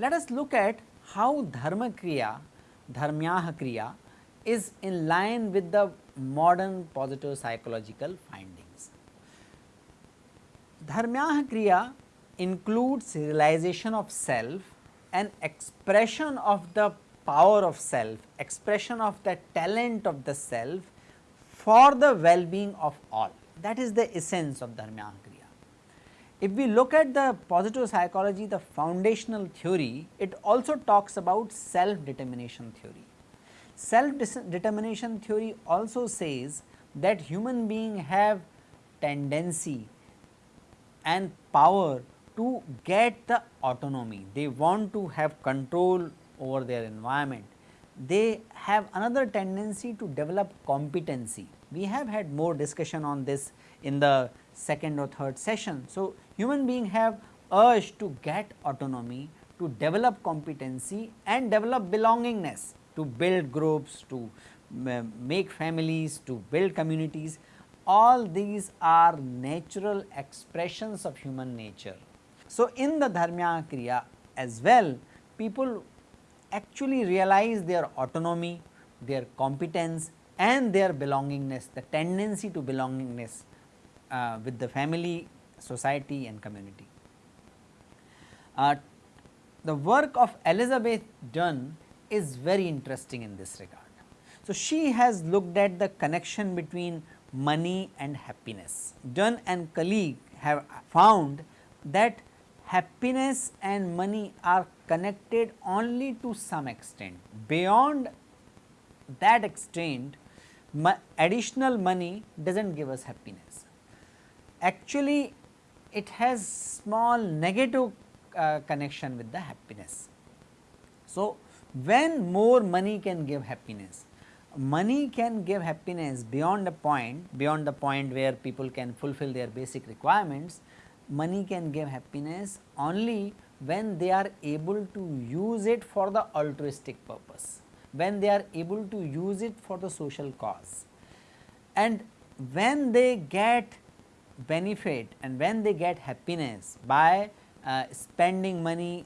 Let us look at how dharma kriya, dharmyah kriya is in line with the modern positive psychological findings. Dharmyah kriya includes realization of self and expression of the power of self, expression of the talent of the self for the well-being of all. That is the essence of Dharmyah kriya. If we look at the positive psychology, the foundational theory, it also talks about self determination theory. Self determination theory also says that human beings have tendency and power to get the autonomy, they want to have control over their environment. They have another tendency to develop competency. We have had more discussion on this in the second or third session. So, human beings have urge to get autonomy, to develop competency and develop belongingness, to build groups, to uh, make families, to build communities. All these are natural expressions of human nature. So, in the Dharmya Kriya as well, people actually realize their autonomy, their competence and their belongingness, the tendency to belongingness uh, with the family, society and community. Uh, the work of Elizabeth Dunn is very interesting in this regard. So, she has looked at the connection between money and happiness. Dunn and colleague have found that happiness and money are connected only to some extent. Beyond that extent, additional money does not give us happiness actually it has small negative uh, connection with the happiness. So, when more money can give happiness, money can give happiness beyond a point, beyond the point where people can fulfill their basic requirements, money can give happiness only when they are able to use it for the altruistic purpose, when they are able to use it for the social cause. And when they get benefit and when they get happiness by uh, spending money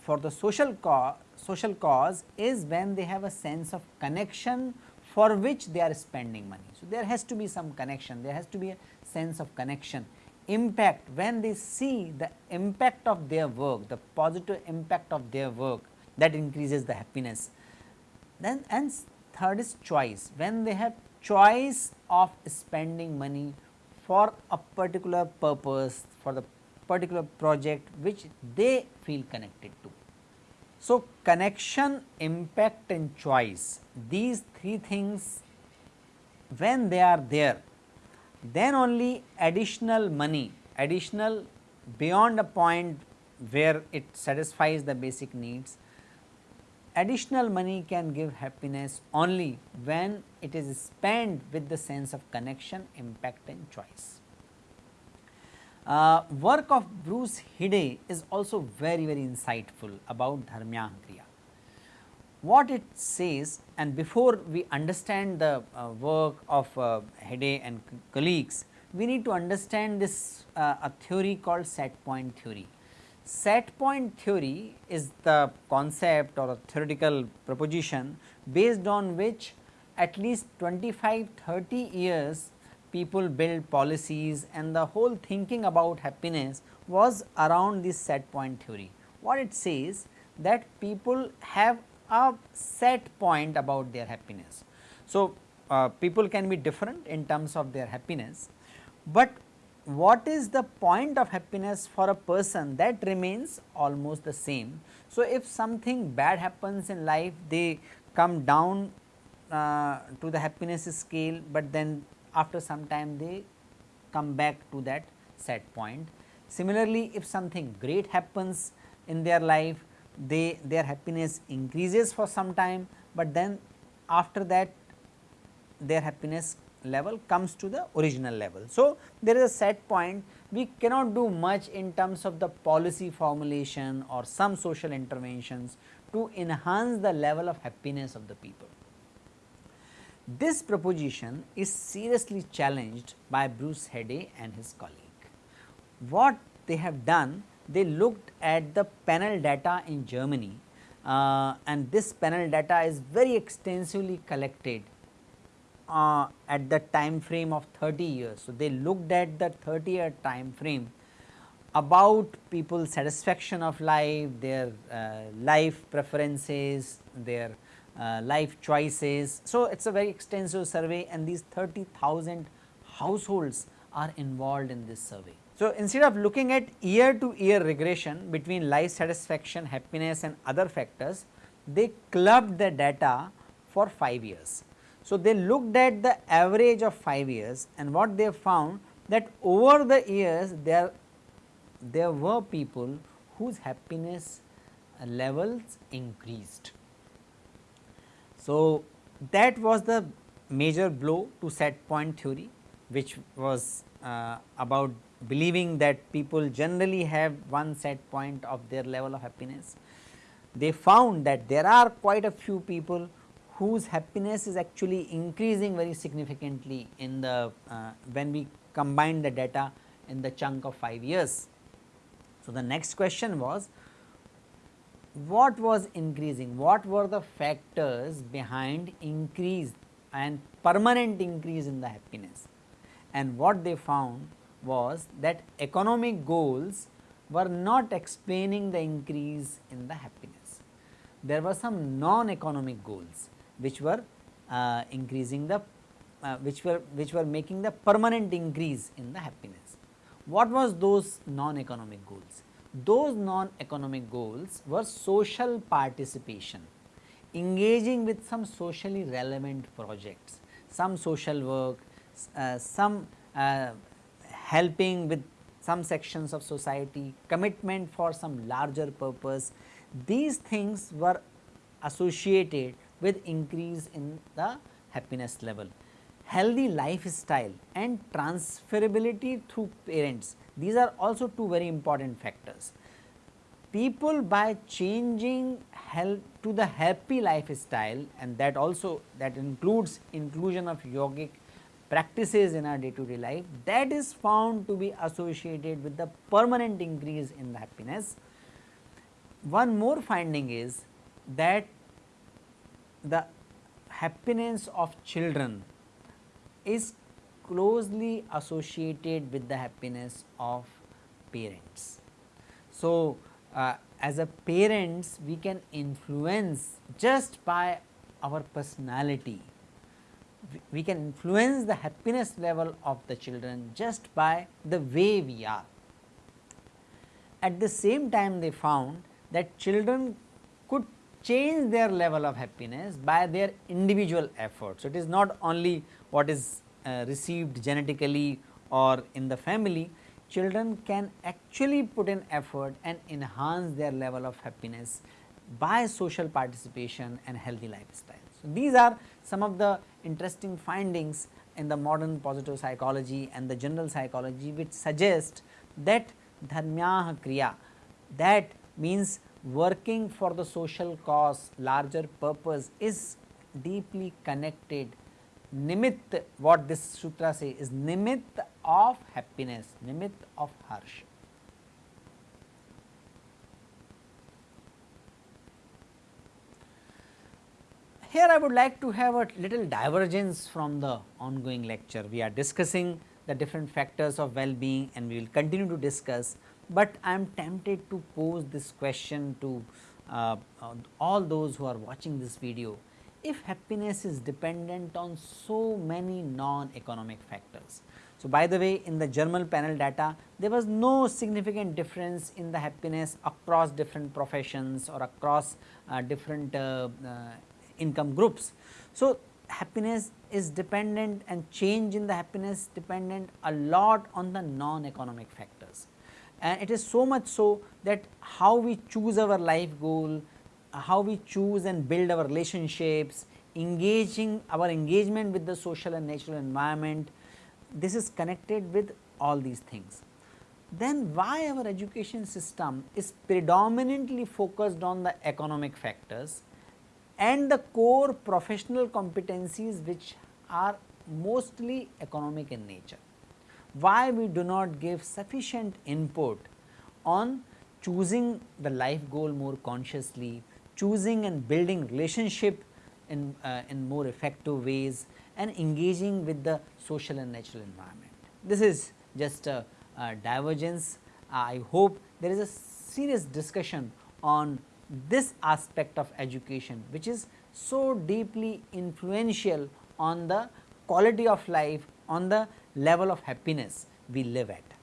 for the social cause, social cause is when they have a sense of connection for which they are spending money. So, there has to be some connection, there has to be a sense of connection, impact when they see the impact of their work, the positive impact of their work that increases the happiness. Then and third is choice, when they have choice of spending money for a particular purpose, for the particular project which they feel connected to. So, connection, impact and choice these three things when they are there then only additional money, additional beyond a point where it satisfies the basic needs additional money can give happiness only when it is spent with the sense of connection, impact and choice. Uh, work of Bruce Headey is also very very insightful about Dharmya Kriya. What it says and before we understand the uh, work of uh, Headey and colleagues, we need to understand this uh, a theory called set point theory. Set point theory is the concept or a theoretical proposition based on which at least 25 30 years people build policies and the whole thinking about happiness was around this set point theory. What it says that people have a set point about their happiness. So, uh, people can be different in terms of their happiness, but what is the point of happiness for a person that remains almost the same. So, if something bad happens in life they come down uh, to the happiness scale, but then after some time they come back to that set point. Similarly, if something great happens in their life they their happiness increases for some time, but then after that their happiness level comes to the original level. So, there is a set point we cannot do much in terms of the policy formulation or some social interventions to enhance the level of happiness of the people. This proposition is seriously challenged by Bruce Headey and his colleague. What they have done, they looked at the panel data in Germany uh, and this panel data is very extensively collected uh, at the time frame of 30 years. So, they looked at the 30 year time frame about people's satisfaction of life, their uh, life preferences, their uh, life choices. So, it is a very extensive survey and these 30,000 households are involved in this survey. So, instead of looking at year to year regression between life satisfaction, happiness and other factors, they clubbed the data for 5 years. So, they looked at the average of 5 years and what they found that over the years there, there were people whose happiness levels increased. So, that was the major blow to set point theory which was uh, about believing that people generally have one set point of their level of happiness. They found that there are quite a few people whose happiness is actually increasing very significantly in the uh, when we combine the data in the chunk of 5 years. So, the next question was what was increasing, what were the factors behind increase and permanent increase in the happiness and what they found was that economic goals were not explaining the increase in the happiness. There were some non-economic goals which were uh, increasing the uh, which were which were making the permanent increase in the happiness. What was those non-economic goals? Those non-economic goals were social participation, engaging with some socially relevant projects, some social work, uh, some uh, helping with some sections of society, commitment for some larger purpose. These things were associated with increase in the happiness level. Healthy lifestyle and transferability through parents, these are also two very important factors. People by changing health to the happy lifestyle and that also that includes inclusion of yogic practices in our day to day life that is found to be associated with the permanent increase in the happiness. One more finding is that the happiness of children is closely associated with the happiness of parents. So, uh, as a parents we can influence just by our personality, we can influence the happiness level of the children just by the way we are. At the same time they found that children could change their level of happiness by their individual efforts. So, it is not only what is uh, received genetically or in the family, children can actually put in effort and enhance their level of happiness by social participation and healthy lifestyle. So, these are some of the interesting findings in the modern positive psychology and the general psychology which suggest that dharmyah kriya that means working for the social cause larger purpose is deeply connected nimit what this sutra say is nimit of happiness nimit of harsh. Here I would like to have a little divergence from the ongoing lecture. We are discussing the different factors of well-being and we will continue to discuss but I am tempted to pose this question to uh, all those who are watching this video. If happiness is dependent on so many non-economic factors. So, by the way in the German panel data there was no significant difference in the happiness across different professions or across uh, different uh, uh, income groups. So, happiness is dependent and change in the happiness dependent a lot on the non-economic factors and it is so much so that how we choose our life goal, how we choose and build our relationships, engaging our engagement with the social and natural environment, this is connected with all these things. Then why our education system is predominantly focused on the economic factors and the core professional competencies which are mostly economic in nature. Why we do not give sufficient input on choosing the life goal more consciously, choosing and building relationship in, uh, in more effective ways and engaging with the social and natural environment. This is just a, a divergence. I hope there is a serious discussion on this aspect of education which is so deeply influential on the quality of life, on the level of happiness we live at.